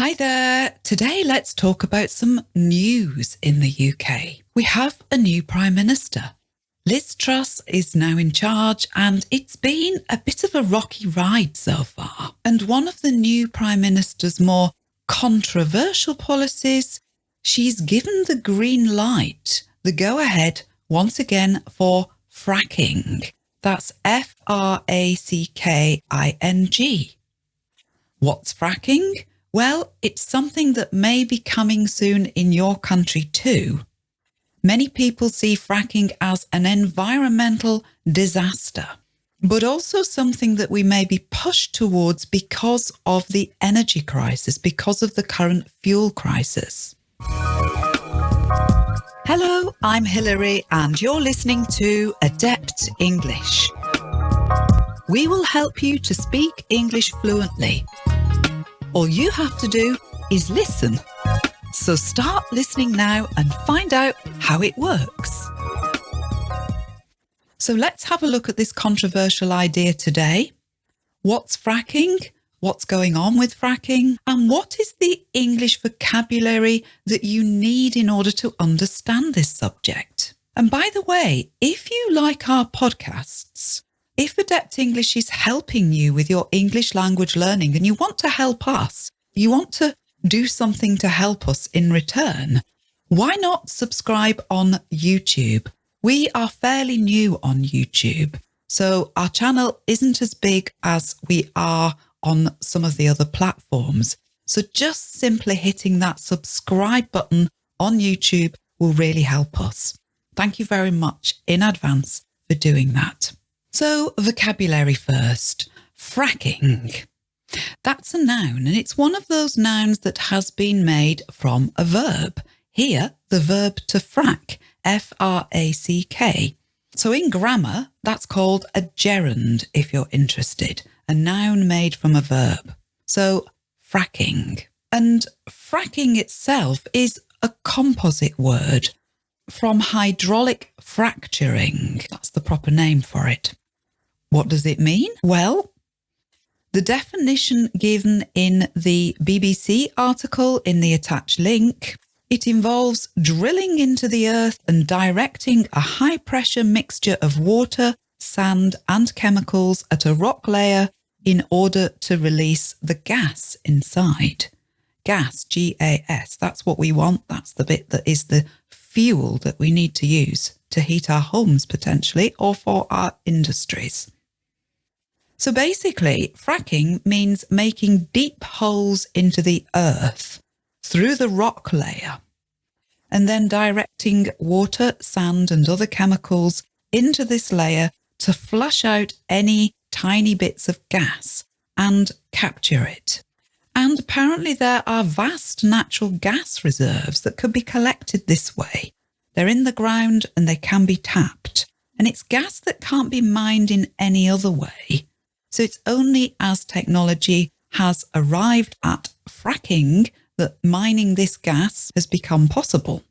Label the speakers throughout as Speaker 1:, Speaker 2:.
Speaker 1: Hi there. Today, let's talk about some news in the UK. We have a new Prime Minister. Liz Truss is now in charge, and it's been a bit of a rocky ride so far. And one of the new Prime Minister's more controversial policies, she's given the green light, the go ahead once again for fracking. That's F R A C K I N G. What's fracking? Well, it's something that may be coming soon in your country too. Many people see fracking as an environmental disaster, but also something that we may be pushed towards because of the energy crisis, because of the current fuel crisis. Hello, I'm Hilary, and you're listening to Adept English. We will help you to speak English fluently. All you have to do is listen. So start listening now and find out how it works. So let's have a look at this controversial idea today. What's fracking? What's going on with fracking? And what is the English vocabulary that you need in order to understand this subject? And by the way, if you like our podcasts, if Adept English is helping you with your English language learning and you want to help us, you want to do something to help us in return, why not subscribe on YouTube? We are fairly new on YouTube, so our channel isn't as big as we are on some of the other platforms. So just simply hitting that subscribe button on YouTube will really help us. Thank you very much in advance for doing that. So vocabulary first, fracking. Hmm. That's a noun and it's one of those nouns that has been made from a verb. Here, the verb to frack, F-R-A-C-K. So in grammar, that's called a gerund if you're interested a noun made from a verb. So fracking. And fracking itself is a composite word from hydraulic fracturing. That's the proper name for it. What does it mean? Well, the definition given in the BBC article in the attached link, it involves drilling into the earth and directing a high pressure mixture of water, sand and chemicals at a rock layer in order to release the gas inside. Gas, G-A-S, that's what we want. That's the bit that is the fuel that we need to use to heat our homes potentially or for our industries. So basically, fracking means making deep holes into the earth through the rock layer and then directing water, sand and other chemicals into this layer to flush out any tiny bits of gas and capture it. And apparently there are vast natural gas reserves that could be collected this way. They're in the ground and they can be tapped. And it's gas that can't be mined in any other way. So it's only as technology has arrived at fracking that mining this gas has become possible.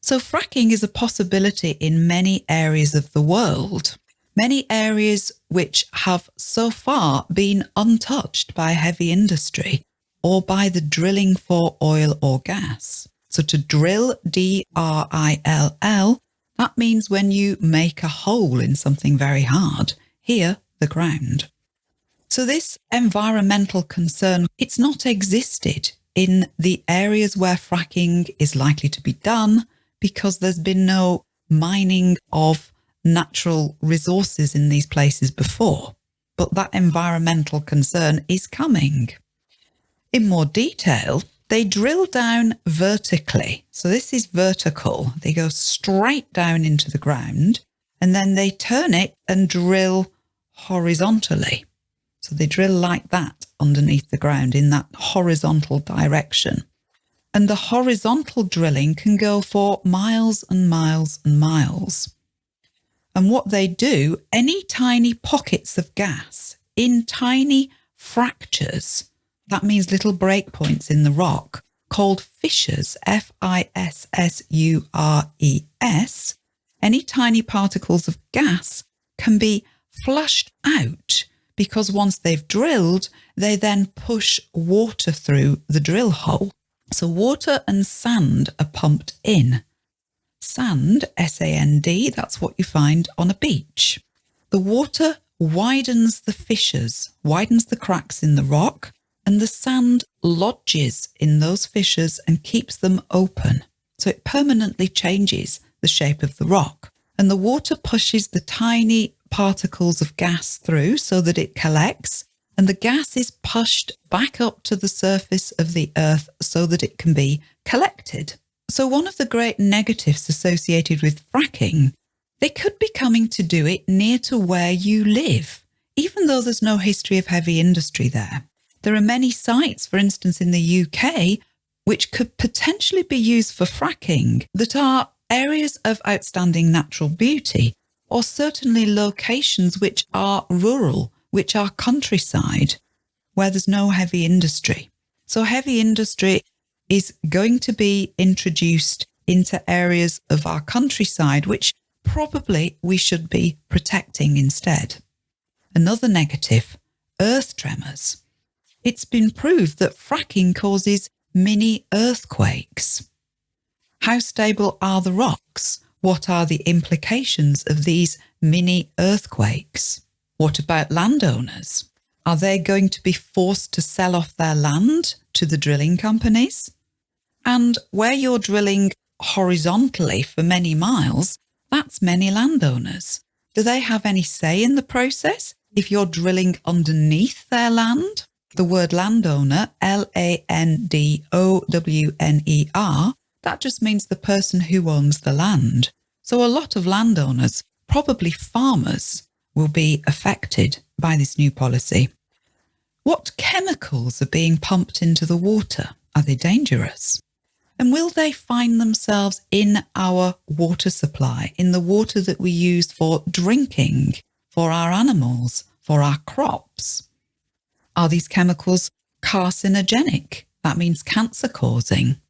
Speaker 1: So fracking is a possibility in many areas of the world many areas which have so far been untouched by heavy industry or by the drilling for oil or gas. So to drill, D-R-I-L-L, that means when you make a hole in something very hard, here, the ground. So this environmental concern, it's not existed in the areas where fracking is likely to be done because there's been no mining of natural resources in these places before, but that environmental concern is coming. In more detail, they drill down vertically. So this is vertical. They go straight down into the ground and then they turn it and drill horizontally. So they drill like that underneath the ground in that horizontal direction. And the horizontal drilling can go for miles and miles and miles. And what they do, any tiny pockets of gas in tiny fractures, that means little breakpoints in the rock, called fissures, F-I-S-S-U-R-E-S, any tiny particles of gas can be flushed out because once they've drilled, they then push water through the drill hole. So water and sand are pumped in. Sand, S-A-N-D, that's what you find on a beach. The water widens the fissures, widens the cracks in the rock, and the sand lodges in those fissures and keeps them open. So it permanently changes the shape of the rock. And the water pushes the tiny particles of gas through so that it collects and the gas is pushed back up to the surface of the earth so that it can be collected. So one of the great negatives associated with fracking, they could be coming to do it near to where you live, even though there's no history of heavy industry there. There are many sites, for instance, in the UK, which could potentially be used for fracking that are areas of outstanding natural beauty, or certainly locations which are rural, which are countryside, where there's no heavy industry. So heavy industry is going to be introduced into areas of our countryside, which probably we should be protecting instead. Another negative, earth tremors. It's been proved that fracking causes mini earthquakes. How stable are the rocks? What are the implications of these mini earthquakes? What about landowners? Are they going to be forced to sell off their land to the drilling companies? And where you're drilling horizontally for many miles, that's many landowners. Do they have any say in the process if you're drilling underneath their land? The word landowner, L-A-N-D-O-W-N-E-R, that just means the person who owns the land. So a lot of landowners, probably farmers, will be affected by this new policy. What chemicals are being pumped into the water? Are they dangerous? And will they find themselves in our water supply, in the water that we use for drinking, for our animals, for our crops? Are these chemicals carcinogenic? That means cancer causing.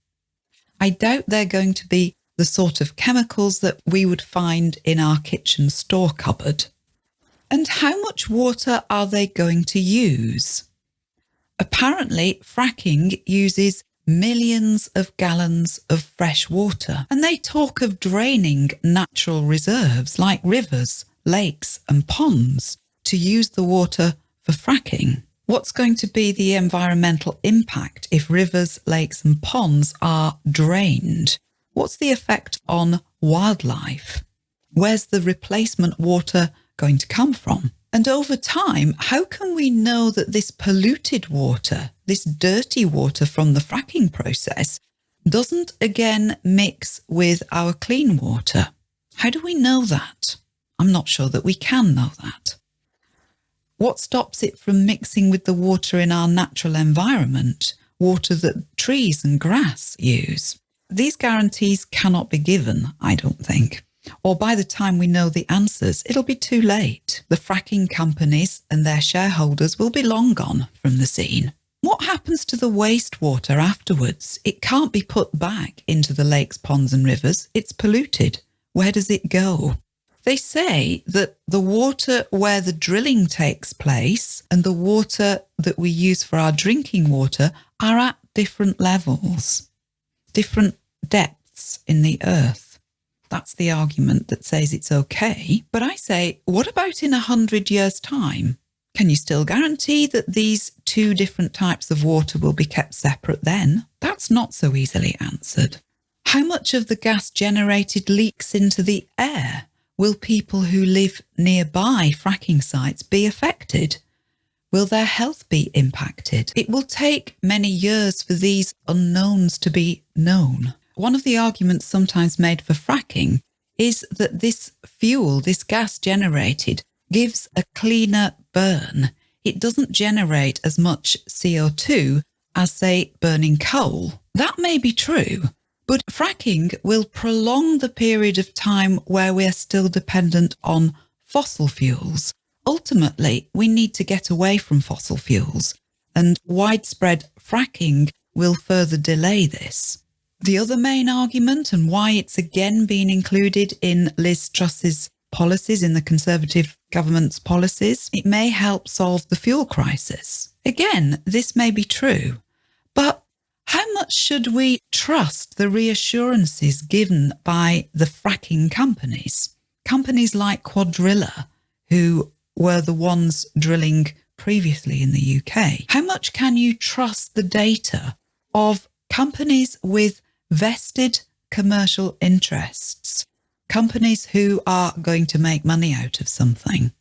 Speaker 1: I doubt they're going to be the sort of chemicals that we would find in our kitchen store cupboard. And how much water are they going to use? Apparently, fracking uses millions of gallons of fresh water, and they talk of draining natural reserves like rivers, lakes and ponds to use the water for fracking. What's going to be the environmental impact if rivers, lakes and ponds are drained? What's the effect on wildlife? Where's the replacement water going to come from? And over time, how can we know that this polluted water, this dirty water from the fracking process, doesn't again mix with our clean water? How do we know that? I'm not sure that we can know that. What stops it from mixing with the water in our natural environment, water that trees and grass use? These guarantees cannot be given, I don't think. Or by the time we know the answers, it'll be too late. The fracking companies and their shareholders will be long gone from the scene. What happens to the wastewater afterwards? It can't be put back into the lakes, ponds and rivers. It's polluted. Where does it go? They say that the water where the drilling takes place and the water that we use for our drinking water are at different levels, different depths in the earth. That's the argument that says it's okay. But I say, what about in a hundred years' time? Can you still guarantee that these two different types of water will be kept separate then? That's not so easily answered. How much of the gas generated leaks into the air? Will people who live nearby fracking sites be affected? Will their health be impacted? It will take many years for these unknowns to be known. One of the arguments sometimes made for fracking is that this fuel, this gas generated, gives a cleaner burn. It doesn't generate as much CO2 as, say, burning coal. That may be true, but fracking will prolong the period of time where we are still dependent on fossil fuels. Ultimately, we need to get away from fossil fuels and widespread fracking will further delay this. The other main argument and why it's again been included in Liz Truss's policies, in the Conservative government's policies. It may help solve the fuel crisis. Again, this may be true, should we trust the reassurances given by the fracking companies? Companies like Cuadrilla, who were the ones drilling previously in the UK. How much can you trust the data of companies with vested commercial interests, companies who are going to make money out of something?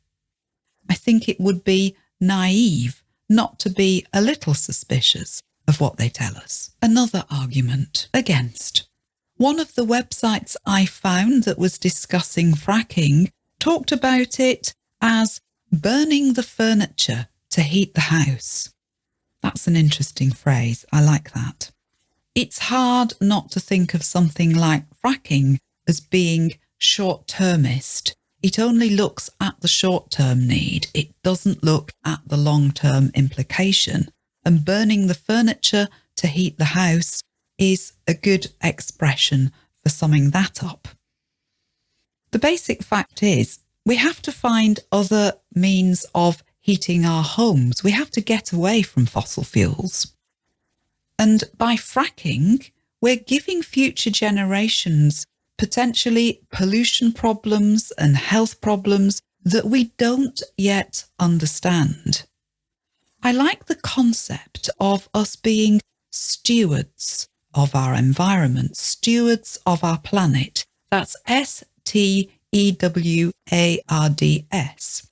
Speaker 1: I think it would be naive not to be a little suspicious of what they tell us. Another argument against. One of the websites I found that was discussing fracking talked about it as burning the furniture to heat the house. That's an interesting phrase. I like that. It's hard not to think of something like fracking as being short termist. It only looks at the short term need. It doesn't look at the long term implication. And burning the furniture to heat the house is a good expression for summing that up. The basic fact is we have to find other means of heating our homes. We have to get away from fossil fuels. And by fracking, we're giving future generations potentially pollution problems and health problems that we don't yet understand. I like the concept of us being stewards of our environment, stewards of our planet. That's S T E W A R D S.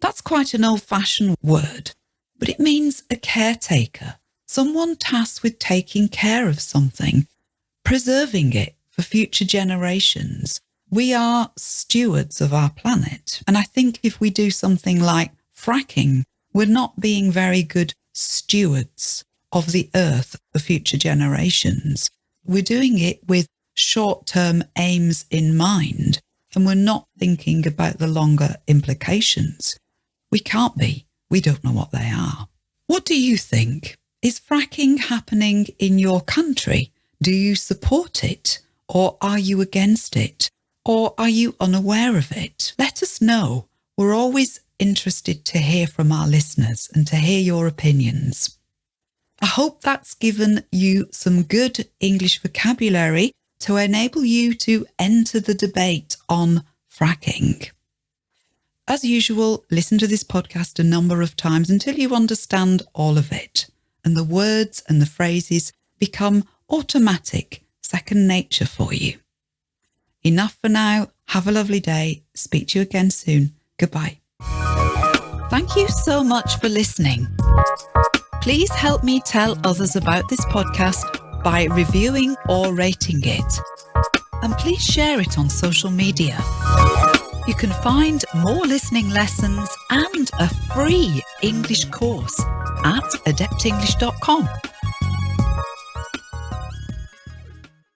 Speaker 1: That's quite an old fashioned word, but it means a caretaker, someone tasked with taking care of something, preserving it for future generations. We are stewards of our planet. And I think if we do something like fracking, we're not being very good stewards of the earth for future generations. We're doing it with short term aims in mind, and we're not thinking about the longer implications. We can't be. We don't know what they are. What do you think? Is fracking happening in your country? Do you support it? Or are you against it? Or are you unaware of it? Let us know. We're always interested to hear from our listeners and to hear your opinions. I hope that's given you some good English vocabulary to enable you to enter the debate on fracking. As usual, listen to this podcast a number of times until you understand all of it and the words and the phrases become automatic, second nature for you. Enough for now. Have a lovely day. Speak to you again soon. Goodbye. Thank you so much for listening. Please help me tell others about this podcast by reviewing or rating it. And please share it on social media. You can find more listening lessons and a free English course at adeptenglish.com.